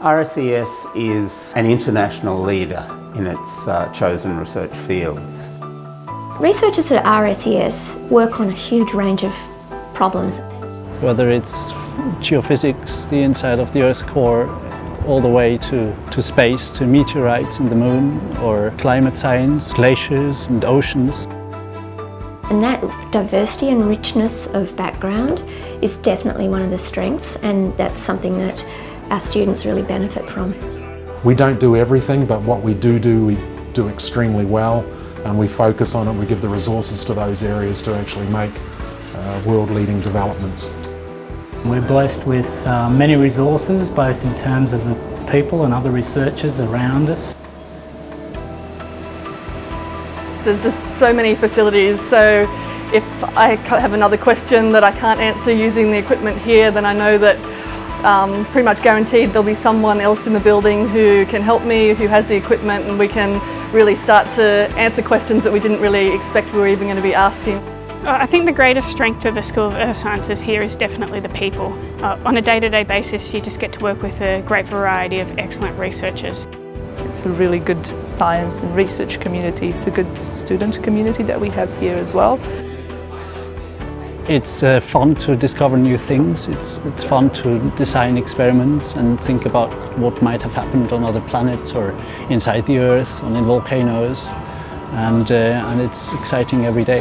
RSES is an international leader in its uh, chosen research fields. Researchers at RSES work on a huge range of problems. Whether it's geophysics, the inside of the Earth's core, all the way to, to space, to meteorites and the moon, or climate science, glaciers and oceans. And that diversity and richness of background is definitely one of the strengths and that's something that our students really benefit from. We don't do everything, but what we do do, we do extremely well and we focus on it, we give the resources to those areas to actually make uh, world-leading developments. We're blessed with uh, many resources, both in terms of the people and other researchers around us. There's just so many facilities, so if I have another question that I can't answer using the equipment here, then I know that um, pretty much guaranteed there'll be someone else in the building who can help me, who has the equipment, and we can really start to answer questions that we didn't really expect we were even going to be asking. I think the greatest strength of the School of Earth Sciences here is definitely the people. Uh, on a day-to-day -day basis you just get to work with a great variety of excellent researchers. It's a really good science and research community. It's a good student community that we have here as well. It's uh, fun to discover new things. It's, it's fun to design experiments and think about what might have happened on other planets or inside the Earth, on in volcanoes. And, uh, and it's exciting every day.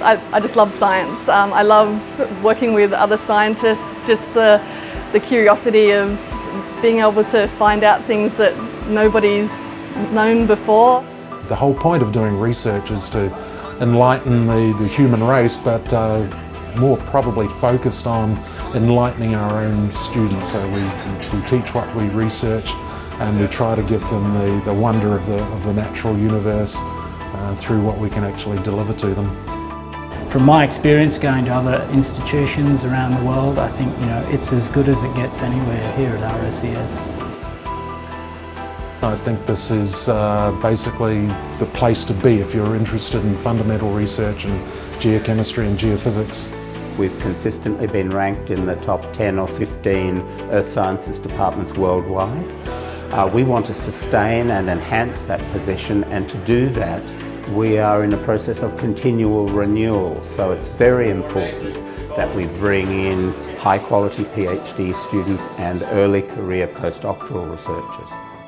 I, I just love science. Um, I love working with other scientists, just the, the curiosity of being able to find out things that nobody's known before. The whole point of doing research is to enlighten the, the human race, but uh, more probably focused on enlightening our own students. So we, we teach what we research and we try to give them the, the wonder of the, of the natural universe uh, through what we can actually deliver to them. From my experience going to other institutions around the world, I think you know it's as good as it gets anywhere here at RSES. I think this is uh, basically the place to be if you're interested in fundamental research in geochemistry and geophysics. We've consistently been ranked in the top 10 or 15 earth sciences departments worldwide. Uh, we want to sustain and enhance that position and to do that we are in a process of continual renewal, so it's very important that we bring in high quality PhD students and early career postdoctoral researchers.